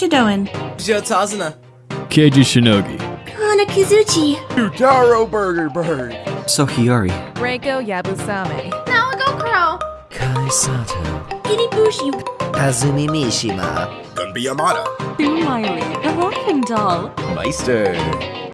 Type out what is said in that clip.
you doing? Jotazana. Keiji Shinogi. Kana Kizuchi. Utaro Burger Bird. Sohiyori. Reiko Yabusame. Nawagokuro. Kai Sato. Kiribushi. Kazumi Mishima. Gunbi Yamada. Sue Miley, the laughing doll. Meister.